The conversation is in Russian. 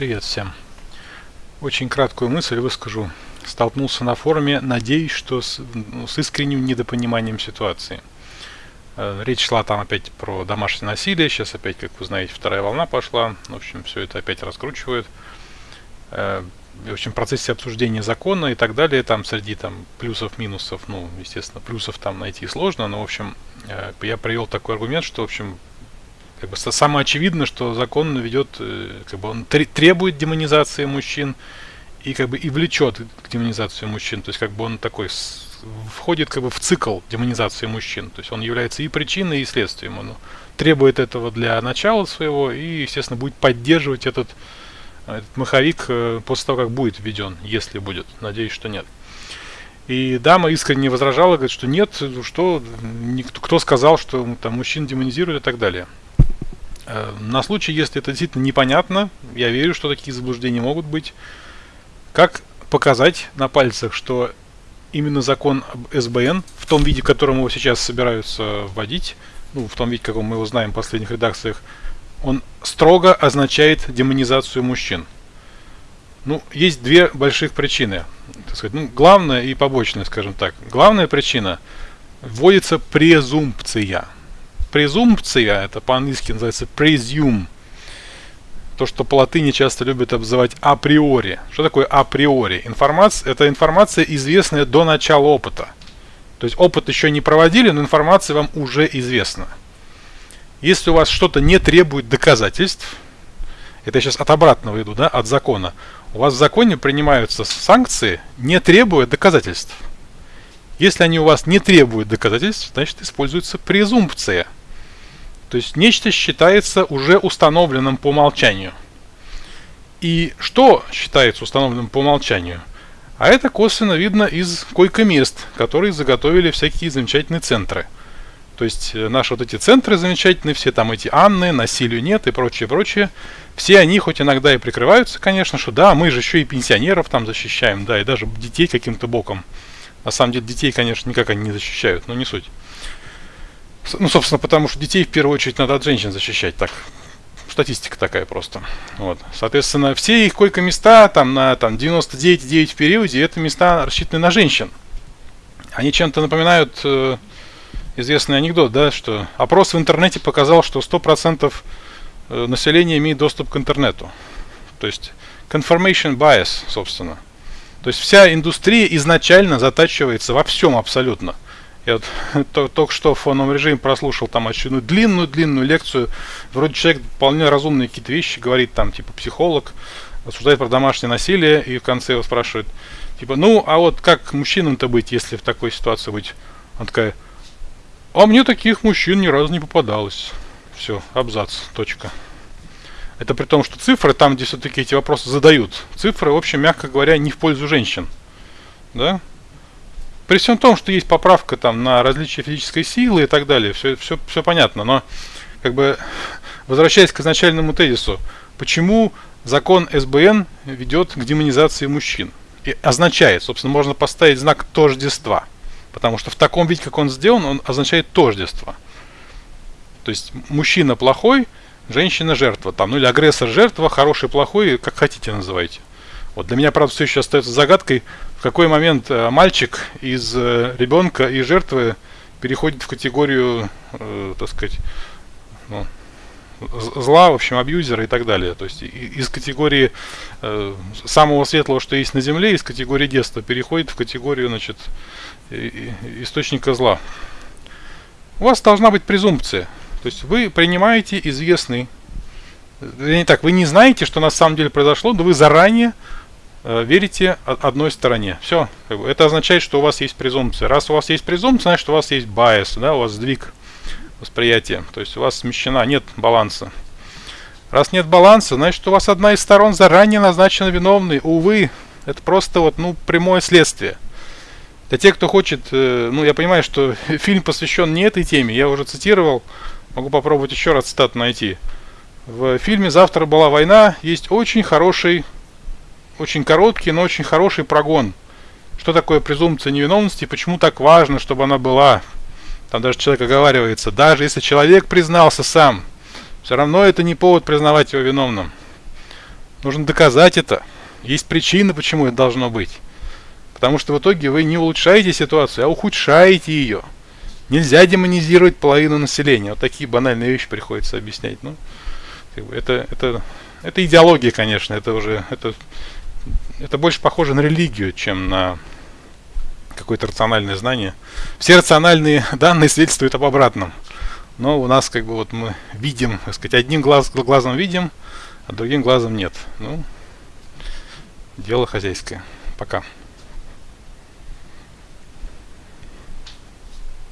Привет всем. Очень краткую мысль выскажу. Столкнулся на форуме, надеюсь, что с, ну, с искренним недопониманием ситуации. Э, речь шла там опять про домашнее насилие, сейчас опять, как вы знаете, вторая волна пошла. В общем, все это опять раскручивают. Э, в общем, в процессе обсуждения закона и так далее, там среди там плюсов, минусов, ну, естественно, плюсов там найти сложно, но, в общем, э, я привел такой аргумент, что, в общем, как бы самое очевидно, что закон ведет, э, как бы он требует демонизации мужчин и как бы и влечет к демонизации мужчин. То есть как бы он такой входит как бы в цикл демонизации мужчин. То есть он является и причиной, и следствием. Он требует этого для начала своего и, естественно, будет поддерживать этот, этот маховик э, после того, как будет введен, если будет. Надеюсь, что нет. И дама искренне возражала, говорит, что нет, что никто, кто сказал, что там мужчин демонизируют и так далее. Э, на случай, если это действительно непонятно, я верю, что такие заблуждения могут быть. Как показать на пальцах, что именно закон СБН, в том виде, в котором его сейчас собираются вводить, ну, в том виде, каком мы его знаем в последних редакциях, он строго означает демонизацию мужчин. Ну, есть две больших причины. Так сказать, ну, главная и побочная, скажем так. Главная причина – вводится презумпция – презумпция, это по-английски называется presume, то, что по латыни часто любят обзывать априори. Что такое априори? Информация, это информация, известная до начала опыта. То есть опыт еще не проводили, но информация вам уже известна. Если у вас что-то не требует доказательств, это я сейчас от обратного иду, да, от закона, у вас в законе принимаются санкции, не требуя доказательств. Если они у вас не требуют доказательств, значит используется презумпция – то есть нечто считается уже установленным по умолчанию. И что считается установленным по умолчанию? А это косвенно видно из койко-мест, которые заготовили всякие замечательные центры. То есть э, наши вот эти центры замечательные, все там эти Анны, насилию нет и прочее, прочее. Все они хоть иногда и прикрываются, конечно, что да, мы же еще и пенсионеров там защищаем, да, и даже детей каким-то боком. На самом деле детей, конечно, никак они не защищают, но не суть. Ну, собственно, потому что детей в первую очередь надо от женщин защищать. Так, статистика такая просто. Вот. Соответственно, все их койко-места там на там, 99,9 в периоде, это места рассчитаны на женщин. Они чем-то напоминают э, известный анекдот, да, что опрос в интернете показал, что 100% э, населения имеет доступ к интернету. То есть confirmation bias, собственно. То есть вся индустрия изначально затачивается во всем абсолютно – я вот только что в фоновом режиме прослушал там очередную длинную-длинную лекцию. Вроде человек вполне разумные какие-то вещи говорит, там, типа, психолог, рассуждает про домашнее насилие, и в конце его спрашивает, типа, ну, а вот как мужчинам-то быть, если в такой ситуации быть? Он такая, а мне таких мужчин ни разу не попадалось. Все, абзац, точка. Это при том, что цифры, там, где все-таки эти вопросы задают, цифры, в общем, мягко говоря, не в пользу женщин. Да? При всем том, что есть поправка там на различие физической силы и так далее, все, все, все понятно, но как бы возвращаясь к изначальному тезису, почему закон СБН ведет к демонизации мужчин? И означает, собственно, можно поставить знак тождества, потому что в таком виде, как он сделан, он означает тождество. То есть мужчина плохой, женщина жертва, там, ну или агрессор жертва, хороший, плохой, как хотите называйте. Вот для меня, правда, все еще остается загадкой, в какой момент э, мальчик из э, ребенка и жертвы переходит в категорию, э, так сказать, ну, зла, в общем, абьюзера и так далее. То есть из категории э, самого светлого, что есть на Земле, из категории детства переходит в категорию, значит, источника зла. У вас должна быть презумпция. То есть вы принимаете известный... Не так, вы не знаете, что на самом деле произошло, но вы заранее Э, верите одной стороне. Все. Это означает, что у вас есть презумпция. Раз у вас есть презумпция, значит у вас есть байс, да, у вас сдвиг восприятия. То есть у вас смещена, нет баланса. Раз нет баланса, значит у вас одна из сторон заранее назначена виновной. Увы, это просто вот, ну, прямое следствие. Для тех, кто хочет, э, ну, я понимаю, что фильм посвящен не этой теме, я уже цитировал, могу попробовать еще раз цитату найти. В фильме «Завтра была война» есть очень хороший очень короткий, но очень хороший прогон. Что такое презумпция невиновности, почему так важно, чтобы она была. Там даже человек оговаривается, даже если человек признался сам, все равно это не повод признавать его виновным. Нужно доказать это. Есть причины, почему это должно быть. Потому что в итоге вы не улучшаете ситуацию, а ухудшаете ее. Нельзя демонизировать половину населения. Вот такие банальные вещи приходится объяснять. Ну, это, это, это идеология, конечно, это уже это, это больше похоже на религию, чем на какое-то рациональное знание. Все рациональные данные свидетельствуют об обратном. Но у нас как бы вот мы видим, так сказать, одним глаз, глазом видим, а другим глазом нет. Ну, дело хозяйское. Пока.